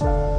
Bye.